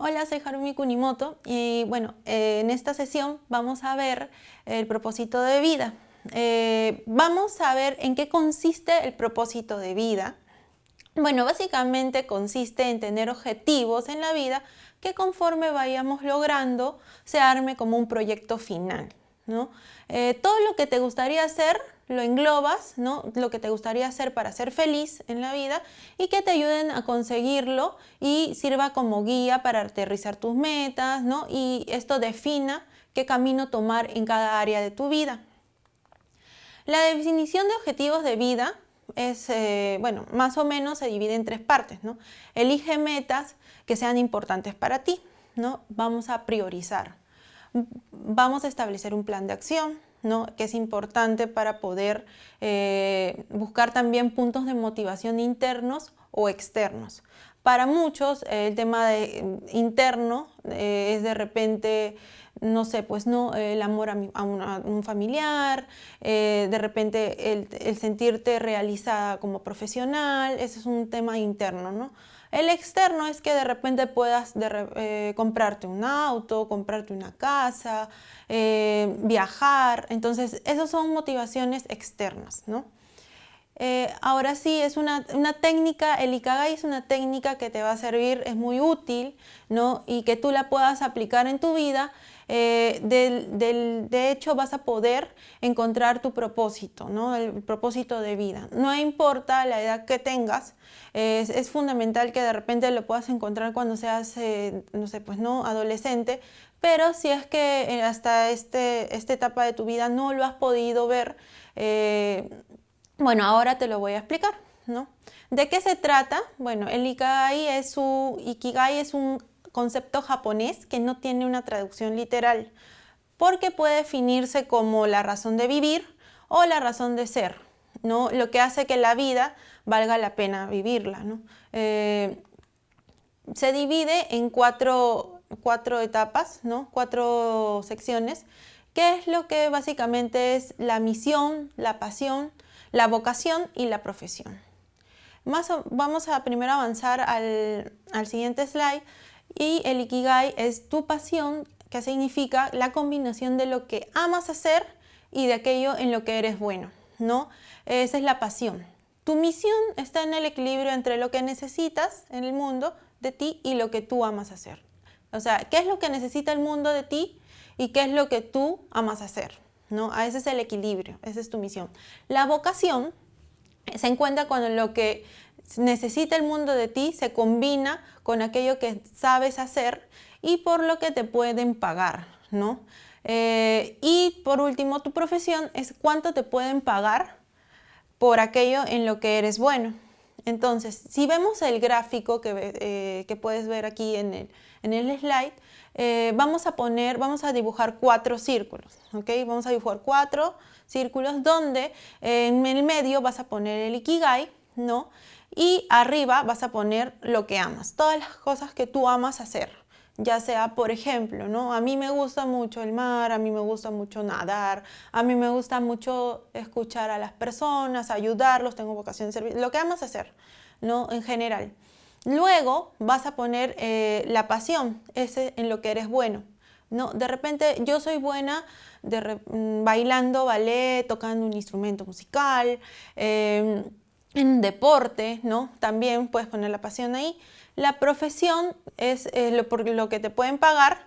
Hola, soy Harumi Kunimoto y bueno, eh, en esta sesión vamos a ver el propósito de vida. Eh, vamos a ver en qué consiste el propósito de vida. Bueno, básicamente consiste en tener objetivos en la vida que conforme vayamos logrando se arme como un proyecto final. Eh, todo lo que te gustaría hacer lo englobas, lo que te gustaría hacer para ser feliz en la vida y que te ayuden a conseguirlo y sirva como guía para aterrizar tus metas y esto defina qué camino tomar en cada área de tu vida. La definición de objetivos de vida es, eh, bueno, más o menos se divide en tres partes. Elige metas que sean importantes para ti. ¿no? Vamos a priorizar. Vamos a establecer un plan de acción que es importante para poder eh, buscar también puntos de motivación internos o externos. Para muchos el tema de, interno eh, es de repente, no sé, pues no, el amor a, un familiar, eh, de repente el, el, sentirte realizada como profesional, ese es un tema interno, ¿no? El externo es que de repente puedas eh, comprarte un auto, comprarte una casa, eh, viajar. Entonces, esas son motivaciones externas, ¿no? Eh, ahora sí, es una, técnica, el Ikagai es una técnica que te va a servir, es muy útil, ¿no? Y que tú la puedas aplicar en tu vida. de hecho, vas a poder encontrar tu propósito, ¿no? El propósito de vida. No importa la edad que tengas, es, fundamental que de repente lo puedas encontrar cuando seas, eh, no sé, pues no, adolescente, pero si es que eh, hasta este, esta etapa de tu vida no lo has podido ver, eh, bueno, ahora te lo voy a explicar, ¿no? ¿De qué se trata? Bueno, el Ikigai es, su, Ikigai es un concepto japonés que no tiene una traducción literal, porque puede definirse como la razón de vivir o la razón de ser, ¿no? Lo que hace que la vida valga la pena vivirla. Eh, se divide en cuatro, etapas, ¿no? cuatro secciones, que es lo que básicamente es la misión, la pasión, la vocación y la profesión. Más, vamos a primero avanzar al, al siguiente slide y el Ikigai es tu pasión, que significa la combinación de lo que amas hacer y de aquello en lo que eres bueno. ¿no? Esa es la pasión. Tu misión está en el equilibrio entre lo que necesitas en el mundo de ti y lo que tú amas hacer. O sea, ¿qué es lo que necesita el mundo de ti y qué es lo que tú amas hacer? ¿No? Ese es el equilibrio, esa es tu misión. La vocación se encuentra cuando lo que necesita el mundo de ti se combina con aquello que sabes hacer y por lo que te pueden pagar. ¿no? Eh, y por último, tu profesión es cuánto te pueden pagar por aquello en lo que eres bueno. Entonces, si vemos el gráfico que, eh, puedes ver aquí en el, slide, eh, vamos a poner, vamos a dibujar cuatro círculos, ¿ok? Vamos a dibujar cuatro círculos donde en el medio vas a poner el Ikigai, ¿no? Y arriba vas a poner lo que amas, todas las cosas que tú amas hacer ya sea, por ejemplo, ¿no? A mí me gusta mucho el mar, a mí me gusta mucho nadar, a mí me gusta mucho escuchar a las personas, ayudarlos, tengo vocación de servir, lo que amas hacer, ¿no? En general. Luego vas a poner eh, la pasión, ese en lo que eres bueno. ¿no? De repente yo soy buena mm, bailando ballet, tocando un instrumento musical, em, en deporte, ¿no? También puedes poner la pasión ahí. La profesión es eh, lo, por lo que te pueden pagar.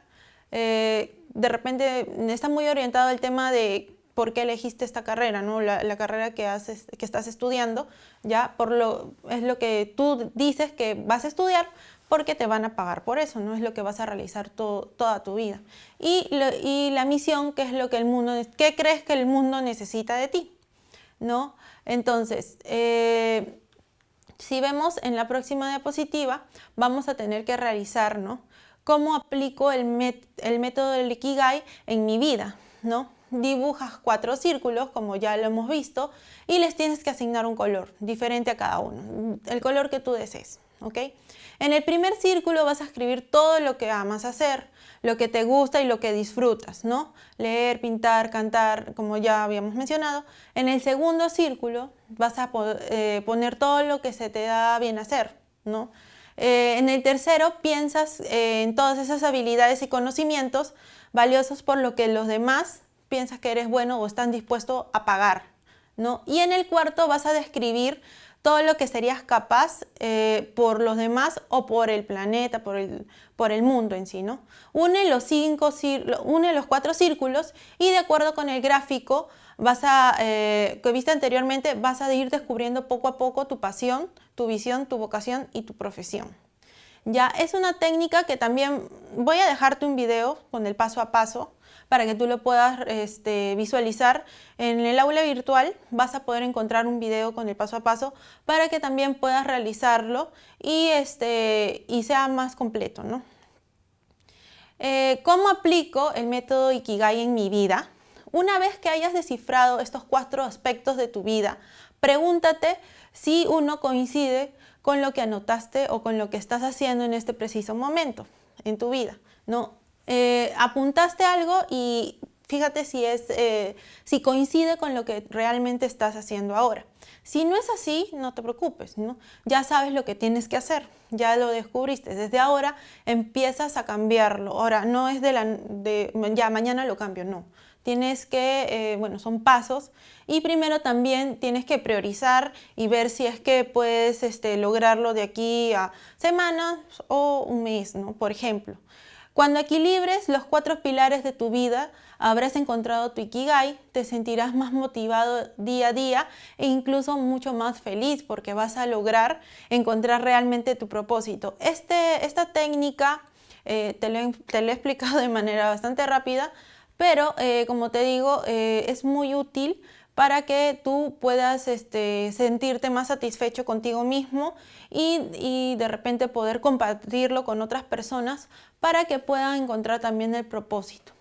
Eh, de repente está muy orientado al tema de por qué elegiste esta carrera, ¿no? la, carrera que, haces, que estás estudiando, ya por lo, es lo que tú dices que vas a estudiar porque te van a pagar por eso, no es lo que vas a realizar toda tu vida. Y, la misión, que es lo que el mundo, ¿qué crees que el mundo necesita de ti? ¿No? Entonces, eh, si vemos en la próxima diapositiva, vamos a tener que realizar, ¿no? ¿Cómo aplico el, método del Ikigai en mi vida, ¿no? Dibujas cuatro círculos, como ya lo hemos visto, y les tienes que asignar un color diferente a cada uno, el color que tú desees, ¿ok? En el primer círculo vas a escribir todo lo que amas hacer, lo que te gusta y lo que disfrutas, ¿no? Leer, pintar, cantar, como ya habíamos mencionado. En el segundo círculo vas a eh, poner todo lo que se te da bien hacer, ¿no? Eh, en el tercero piensas eh, en todas esas habilidades y conocimientos valiosos por lo que los demás piensas que eres bueno o están dispuestos a pagar. ¿no? Y en el cuarto vas a describir todo lo que serías capaz eh, por los demás o por el planeta, por el, por el mundo en sí. ¿no? Une, los cinco, une los cuatro círculos y de acuerdo con el gráfico vas a, eh, que viste anteriormente, vas a ir descubriendo poco a poco tu pasión, tu visión, tu vocación y tu profesión. Ya es una técnica que también voy a dejarte un video con el paso a paso para que tú lo puedas este, visualizar. En el aula virtual vas a poder encontrar un video con el paso a paso para que también puedas realizarlo y, este, y sea más completo. ¿no? Eh, ¿Cómo aplico el método Ikigai en mi vida? Una vez que hayas descifrado estos cuatro aspectos de tu vida, pregúntate si uno coincide con lo que anotaste o con lo que estás haciendo en este preciso momento en tu vida. ¿no? Eh, apuntaste algo y fíjate si, es, eh, si coincide con lo que realmente estás haciendo ahora. Si no es así, no te preocupes, ¿no? ya sabes lo que tienes que hacer, ya lo descubriste. Desde ahora empiezas a cambiarlo. Ahora, no es de, la, de ya mañana lo cambio, no. Tienes que, eh, bueno, son pasos y primero también tienes que priorizar y ver si es que puedes este, lograrlo de aquí a semanas o un mes, ¿no? Por ejemplo. Cuando equilibres los cuatro pilares de tu vida, habrás encontrado tu Ikigai, te sentirás más motivado día a día e incluso mucho más feliz porque vas a lograr encontrar realmente tu propósito. Este, esta técnica eh, te, lo he, explicado de manera bastante rápida, pero eh, como te digo, eh, es muy útil para que tú puedas este, sentirte más satisfecho contigo mismo y, de repente poder compartirlo con otras personas para que puedan encontrar también el propósito.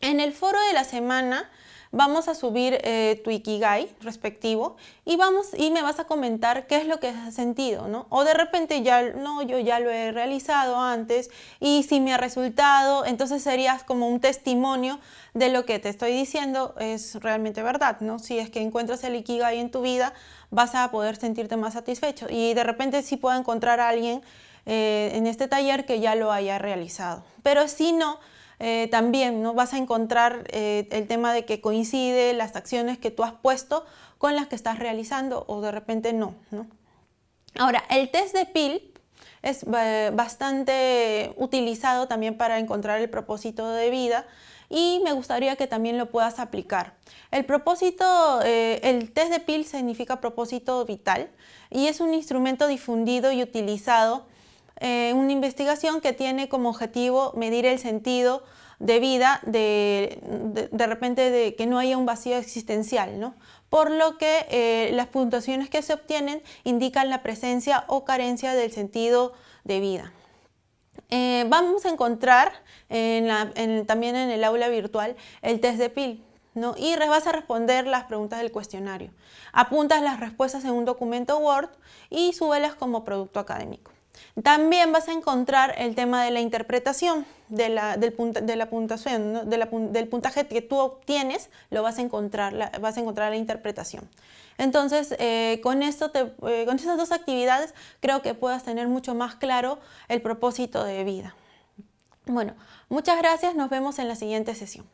En el foro de la semana vamos a subir eh, tu Ikigai respectivo y, vamos, y me vas a comentar qué es lo que has sentido, ¿no? O de repente ya, no, yo ya lo he realizado antes y si me ha resultado, entonces serías como un testimonio de lo que te estoy diciendo es realmente verdad, ¿no? Si es que encuentras el Ikigai en tu vida, vas a poder sentirte más satisfecho y de repente sí puedo encontrar a alguien eh, en este taller que ya lo haya realizado. Pero si no, eh, también ¿no? vas a encontrar eh, el tema de que coincide las acciones que tú has puesto con las que estás realizando o de repente no. ¿no? Ahora, el test de PIL es eh, bastante utilizado también para encontrar el propósito de vida y me gustaría que también lo puedas aplicar. El propósito, el test de PIL significa propósito vital y es un instrumento difundido y utilizado eh, una investigación que tiene como objetivo medir el sentido de vida de, de, repente de que no haya un vacío existencial, ¿no? por lo que eh, las puntuaciones que se obtienen indican la presencia o carencia del sentido de vida. Eh, vamos a encontrar también en el aula virtual el test de PIL, ¿no? y vas a responder las preguntas del cuestionario. Apuntas las respuestas en un documento Word y súbelas como producto académico. También vas a encontrar el tema de la interpretación de la, del de la puntuación, del puntaje que tú obtienes, lo vas a encontrar, vas a encontrar la interpretación. Entonces, eh, con, esto eh, con estas dos actividades creo que puedas tener mucho más claro el propósito de vida. Bueno, muchas gracias, nos vemos en la siguiente sesión.